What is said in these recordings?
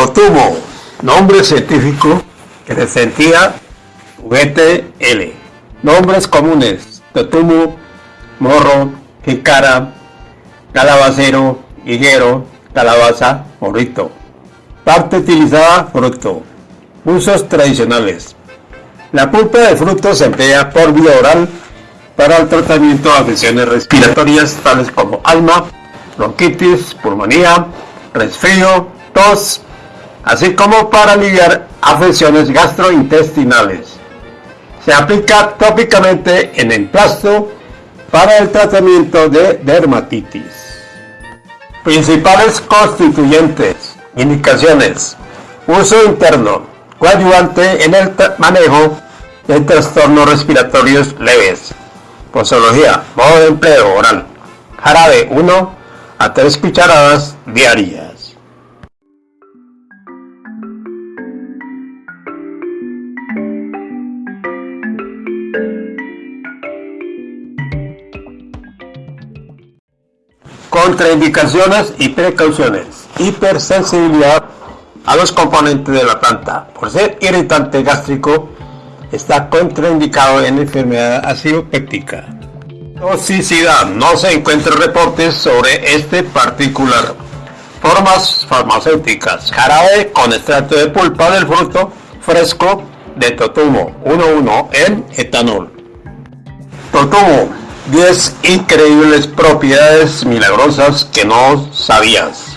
Totumo, nombre científico que sentía juguete L. Nombres comunes, totumo, morro, jícara, calabacero, higuero, calabaza, morrito. Parte utilizada, fruto. Usos tradicionales. La pulpa de fruto se emplea por vía oral para el tratamiento de afecciones respiratorias tales como alma, bronquitis, pulmonía, resfrío, tos, así como para aliviar afecciones gastrointestinales. Se aplica tópicamente en emplasto para el tratamiento de dermatitis. Principales constituyentes. Indicaciones. Uso interno. Coadyuvante en el manejo de trastornos respiratorios leves. Posología. Modo de empleo oral. Jarabe 1 a 3 cucharadas diarias. Contraindicaciones y precauciones. Hipersensibilidad a los componentes de la planta. Por ser irritante gástrico, está contraindicado en enfermedad acidopéptica. Toxicidad. No se encuentran reportes sobre este particular. Formas farmacéuticas. Jarabe con extracto de pulpa del fruto fresco de totumo 1,1 en etanol. Totumo 10 increíbles propiedades milagrosas que no sabías.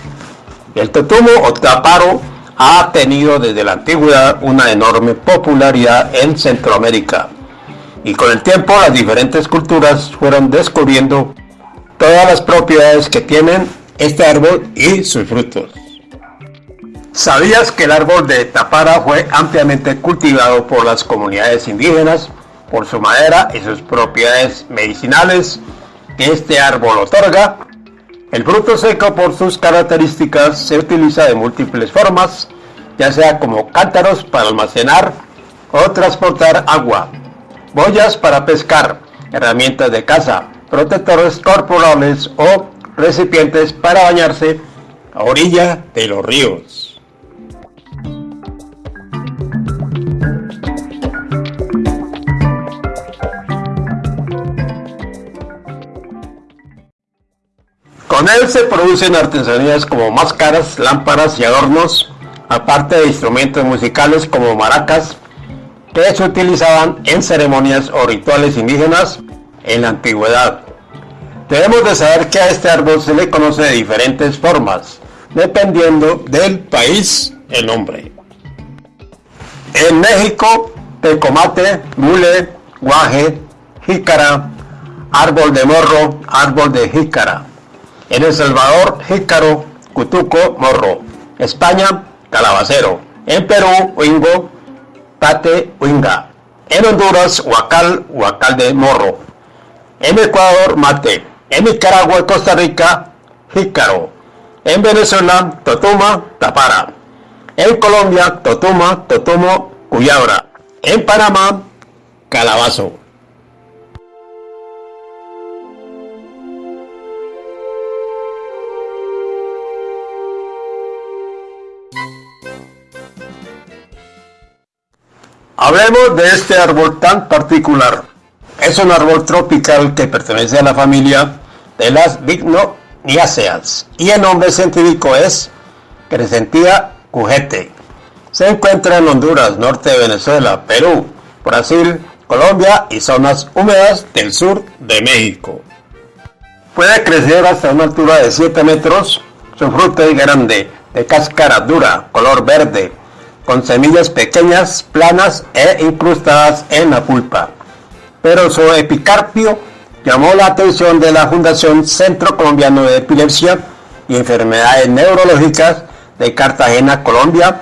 El totumo o taparo ha tenido desde la antigüedad una enorme popularidad en Centroamérica y con el tiempo las diferentes culturas fueron descubriendo todas las propiedades que tienen este árbol y sus frutos. ¿Sabías que el árbol de tapara fue ampliamente cultivado por las comunidades indígenas por su madera y sus propiedades medicinales que este árbol otorga. El fruto seco por sus características se utiliza de múltiples formas, ya sea como cántaros para almacenar o transportar agua, boyas para pescar, herramientas de caza, protectores corporales o recipientes para bañarse a orilla de los ríos. Con él se producen artesanías como máscaras, lámparas y adornos, aparte de instrumentos musicales como maracas, que se utilizaban en ceremonias o rituales indígenas en la antigüedad. Debemos de saber que a este árbol se le conoce de diferentes formas, dependiendo del país el nombre. En México, tecomate, mule, guaje, jícara, árbol de morro, árbol de jícara. En El Salvador, jícaro, cutuco, morro. España, calabacero. En Perú, huingo, pate, huinga. En Honduras, huacal, huacal de morro. En Ecuador, mate. En Nicaragua Costa Rica, jícaro. En Venezuela, totuma, tapara. En Colombia, totuma, totumo, cuyabra. En Panamá, calabazo. Hablemos de este árbol tan particular. Es un árbol tropical que pertenece a la familia de las Bignoniaceas y el nombre científico es Crescentia cujete. Se encuentra en Honduras, norte de Venezuela, Perú, Brasil, Colombia y zonas húmedas del sur de México. Puede crecer hasta una altura de 7 metros. Su fruto es grande, de cáscara dura, color verde, con semillas pequeñas, planas e incrustadas en la pulpa. Pero su epicarpio llamó la atención de la Fundación Centro Colombiano de Epilepsia y Enfermedades Neurológicas de Cartagena, Colombia,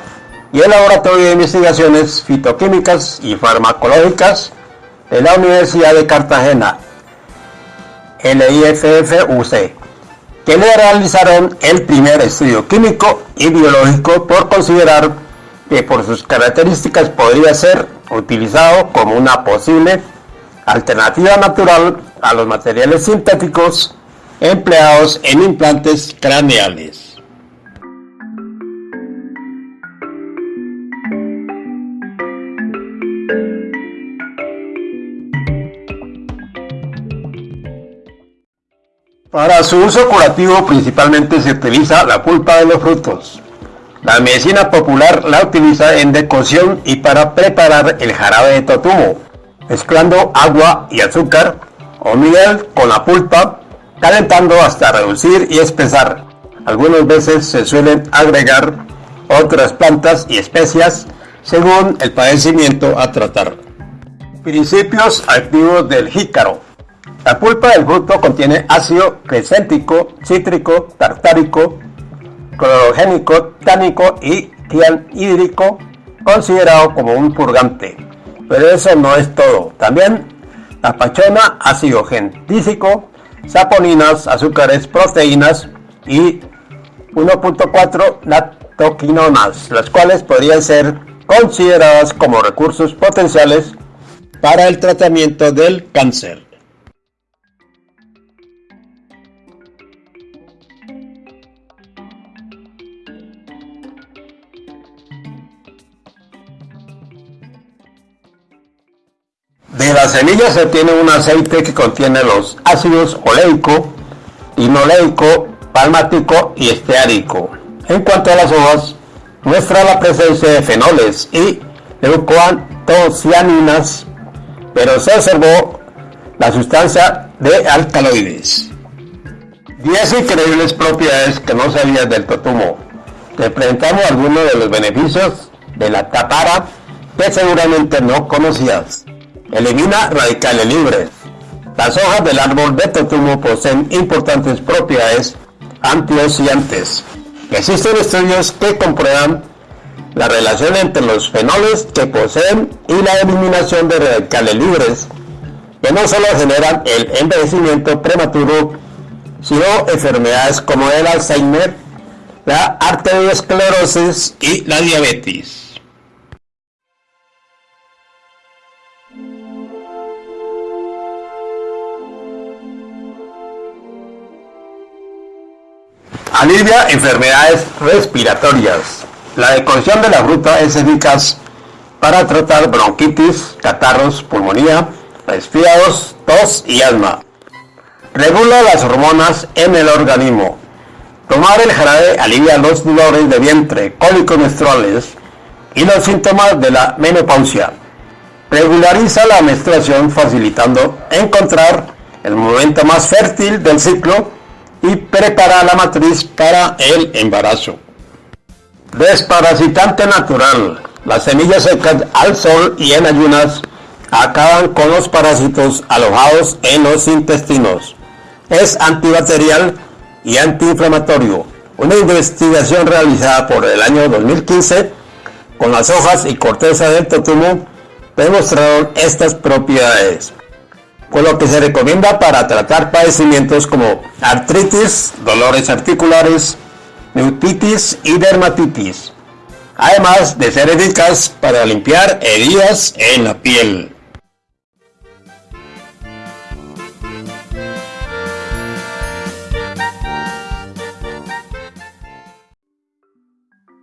y el Laboratorio de Investigaciones Fitoquímicas y Farmacológicas de la Universidad de Cartagena, LIFFUC, que le realizaron el primer estudio químico y biológico por considerar que por sus características podría ser utilizado como una posible alternativa natural a los materiales sintéticos empleados en implantes craneales. Para su uso curativo principalmente se utiliza la pulpa de los frutos. La medicina popular la utiliza en decocción y para preparar el jarabe de totumo, mezclando agua y azúcar o miel con la pulpa, calentando hasta reducir y espesar. Algunas veces se suelen agregar otras plantas y especias según el padecimiento a tratar. Principios activos del jícaro. La pulpa del fruto contiene ácido crescéntico, cítrico, tartárico, clorogénico, tánico y hídrico, considerado como un purgante. Pero eso no es todo. También la pachona, ácido gentísico, saponinas, azúcares, proteínas y 1.4 lactoquinonas, las cuales podrían ser consideradas como recursos potenciales para el tratamiento del cáncer. De las semillas se obtiene un aceite que contiene los ácidos oleico, linoleico, palmático y esteárico. En cuanto a las hojas, muestra la presencia de fenoles y leucoantocianinas, pero se observó la sustancia de alcaloides. 10 increíbles propiedades que no sabías del totumo. Te presentamos algunos de los beneficios de la tapara que seguramente no conocías. Elimina radicales libres. Las hojas del árbol de totumo poseen importantes propiedades antioxidantes. Existen estudios que comprueban la relación entre los fenoles que poseen y la eliminación de radicales libres, que no solo generan el envejecimiento prematuro, sino enfermedades como el Alzheimer, la arteriosclerosis y la diabetes. Alivia enfermedades respiratorias. La decocción de la fruta es eficaz para tratar bronquitis, catarros, pulmonía, resfriados, tos y asma. Regula las hormonas en el organismo. Tomar el jarabe alivia los dolores de vientre, cólicos menstruales y los síntomas de la menopausia. Regulariza la menstruación facilitando encontrar el momento más fértil del ciclo y prepara la matriz para el embarazo. Desparasitante natural. Las semillas secas al sol y en ayunas acaban con los parásitos alojados en los intestinos. Es antibacterial y antiinflamatorio. Una investigación realizada por el año 2015 con las hojas y corteza del totumo demostraron estas propiedades con lo que se recomienda para tratar padecimientos como artritis, dolores articulares, neutitis y dermatitis, además de ser eficaz para limpiar heridas en la piel.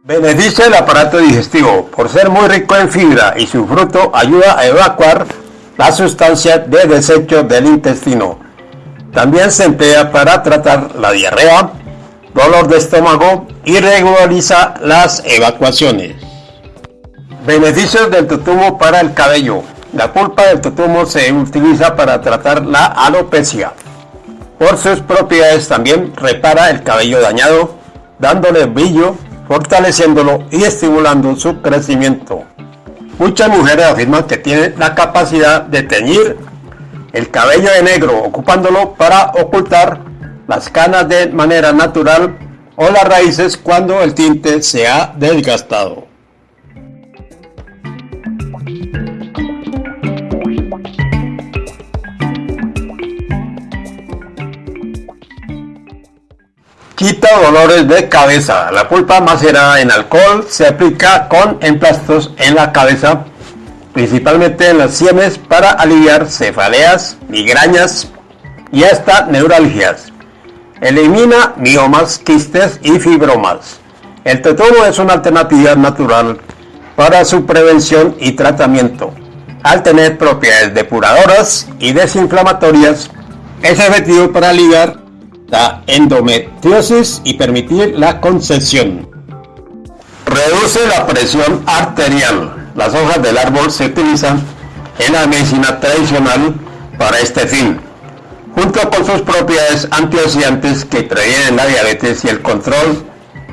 Beneficia el aparato digestivo por ser muy rico en fibra y su fruto ayuda a evacuar la sustancia de desecho del intestino. También se emplea para tratar la diarrea, dolor de estómago y regulariza las evacuaciones. Beneficios del totumo para el cabello. La pulpa del totumo se utiliza para tratar la alopecia. Por sus propiedades también repara el cabello dañado, dándole brillo, fortaleciéndolo y estimulando su crecimiento. Muchas mujeres afirman que tienen la capacidad de teñir el cabello de negro, ocupándolo para ocultar las canas de manera natural o las raíces cuando el tinte se ha desgastado. Quita dolores de cabeza. La pulpa macerada en alcohol se aplica con emplastos en la cabeza, principalmente en las sienes, para aliviar cefaleas, migrañas y hasta neuralgias. Elimina miomas, quistes y fibromas. El totumo es una alternativa natural para su prevención y tratamiento. Al tener propiedades depuradoras y desinflamatorias, es efectivo para aliviar la endometriosis y permitir la concepción. Reduce la presión arterial. Las hojas del árbol se utilizan en la medicina tradicional para este fin, junto con sus propiedades antioxidantes que previenen la diabetes y el control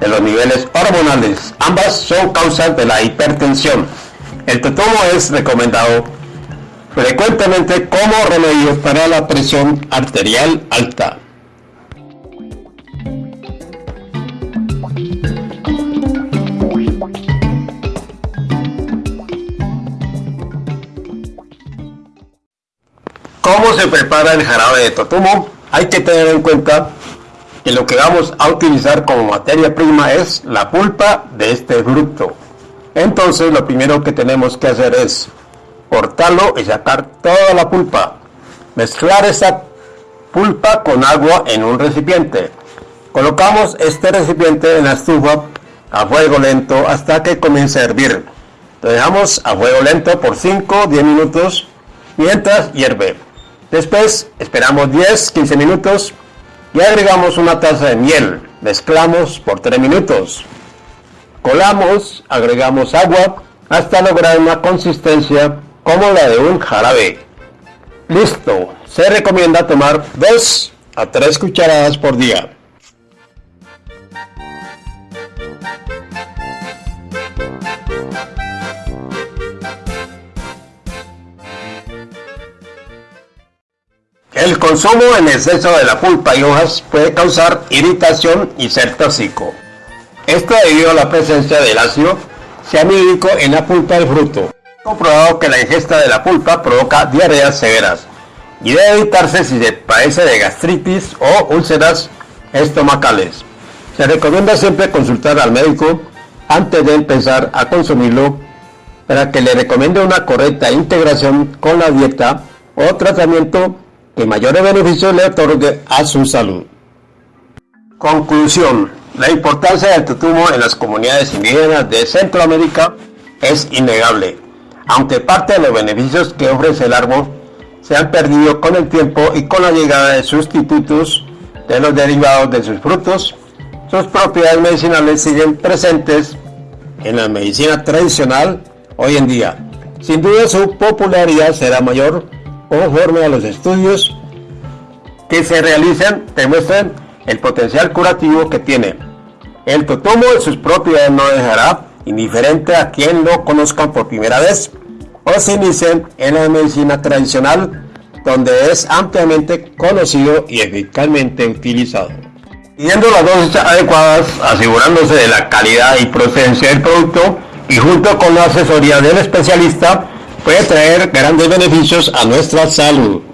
de los niveles hormonales. Ambas son causas de la hipertensión. El totomo es recomendado frecuentemente como remedio para la presión arterial alta. ¿Cómo se prepara el jarabe de totumo? Hay que tener en cuenta que lo que vamos a utilizar como materia prima es la pulpa de este fruto. Entonces lo primero que tenemos que hacer es cortarlo y sacar toda la pulpa. Mezclar esa pulpa con agua en un recipiente. Colocamos este recipiente en la estufa a fuego lento hasta que comience a hervir. Lo dejamos a fuego lento por 5-10 minutos mientras hierve. Después esperamos 10-15 minutos y agregamos una taza de miel. Mezclamos por 3 minutos. Colamos, agregamos agua hasta lograr una consistencia como la de un jarabe. Listo. Se recomienda tomar 2 a 3 cucharadas por día. El consumo en exceso de la pulpa y hojas puede causar irritación y ser tóxico. Esto debido a la presencia del ácido cianhídrico en la pulpa del fruto. Comprobado que la ingesta de la pulpa provoca diarreas severas y debe evitarse si se padece de gastritis o úlceras estomacales. Se recomienda siempre consultar al médico antes de empezar a consumirlo para que le recomiende una correcta integración con la dieta o tratamiento que mayores beneficios le otorgue a su salud. Conclusión. La importancia del tutumo en las comunidades indígenas de Centroamérica es innegable, aunque parte de los beneficios que ofrece el árbol se han perdido con el tiempo y con la llegada de sustitutos de los derivados de sus frutos, sus propiedades medicinales siguen presentes en la medicina tradicional hoy en día. Sin duda su popularidad será mayor conforme a los estudios que se realizan demuestran el potencial curativo que tiene. El totomo de sus propiedades no dejará indiferente a quien lo conozca por primera vez o se inicien en la medicina tradicional donde es ampliamente conocido y eficazmente utilizado. Siguiendo las dosis adecuadas, asegurándose de la calidad y procedencia del producto y junto con la asesoría del especialista, puede traer grandes beneficios a nuestra salud.